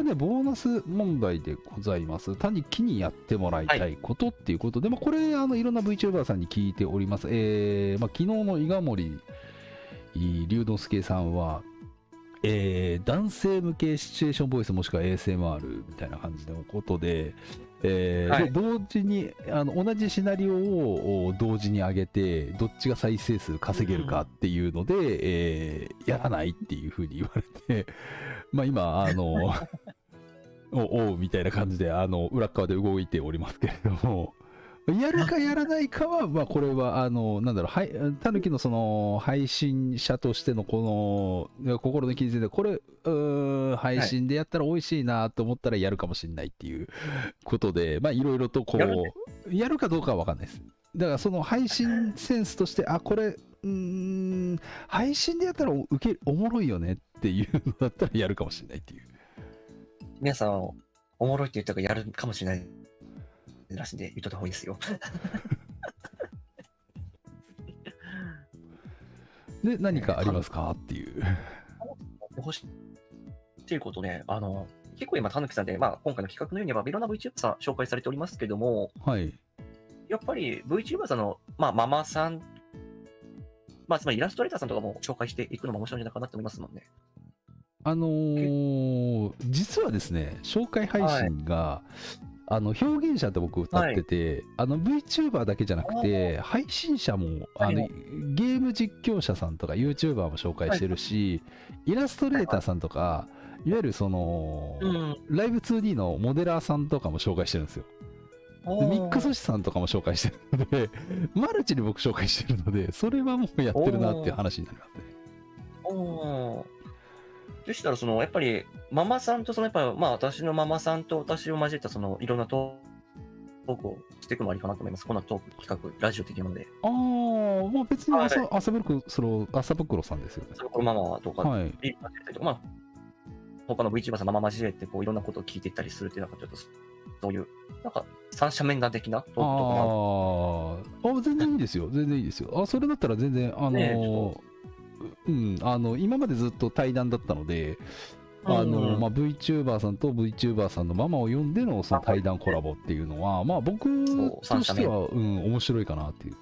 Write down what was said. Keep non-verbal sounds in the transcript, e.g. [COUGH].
はね、ボーナス問題でございます。単に木にやってもらいたいことっていうことで、まあ、これ、あのいろんな VTuber さんに聞いております。えーまあ、昨日の伊賀森龍之介さんは、えー男性向けシチュエーションボイスもしくは ASMR みたいな感じのことで、えーはい。で同時にあの同じシナリオをお同時に上げてどっちが再生数稼げるかっていうので、えーやらないっていうふうに言われて [LAUGHS] まあ今あの [LAUGHS] おおうみたいな感じであの裏っ側で動いておりますけれどもやるかやらないかは、まあ、これは、あの、なんだろう、はい、たぬきのその、配信者としてのこの、心の傷で、これ、配信でやったら美味しいなと思ったらやるかもしれないっていうことで、まあ、いろいろとこう、やるかどうかはわかんないです。だから、その配信センスとして、あ、これ、うーん、配信でやったら受け、おもろいよねっていうのだったらやるかもしれないっていう。皆さん、おもろいって言ったからやるかもしれないらしいんで、言っといた方がいいですよ。[LAUGHS] で、何かありますか？っていう。欲しいっていうことね、あの、結構今、たぬきさんで、まあ、今回の企画のように、まあ、いろんな VTuber さん紹介されておりますけども、はい。やっぱり VTuber さんの、まあ、ママさん、まあ、つまりイラストレーターさんとかも紹介していくのも面白いんじゃないかなと思いますもんね。あのー実はですね、紹介配信が、あの表現者って僕歌ってて、あの VTuber だけじゃなくて、配信者もあの、はいゲーム実況者さんとか YouTuber も紹介してるし、イラストレーターさんとか、いわゆるその、うん。ライブ 2D のモデラーさんとかも紹介してるんですよ。でミックスさんとかも紹介してるので、[LAUGHS] マルチに僕紹介してるので、それはもうやってるなっていう話になりますね。でしたら、その、やっぱり、ママさんと、その、やっぱ、まあ、私のママさんと私を交えた、その、いろんなトークをしていくのもありかなと思います。こんなトーク企画、ラジオ的なので。ああ、まあ別にはい朝、朝袋、その、朝袋さんですよね。それこのママとか、はい。まあ、他の VTuber さんママ交えて、こう、いろんなことを聞いていったりするっていう、なんかちょっと、そういう、なんか、三者面談的なトークとかもあーあ、全然いいですよ。全然いいですよ。あ、それだったら全然、あのーちうん、あの、今までずっと対談だったので、あの、うん。まあ、VTuber さんと VTuber さんのママを呼んでのその対談コラボっていうのは、まあ僕としては、うん、面白いかなっていう。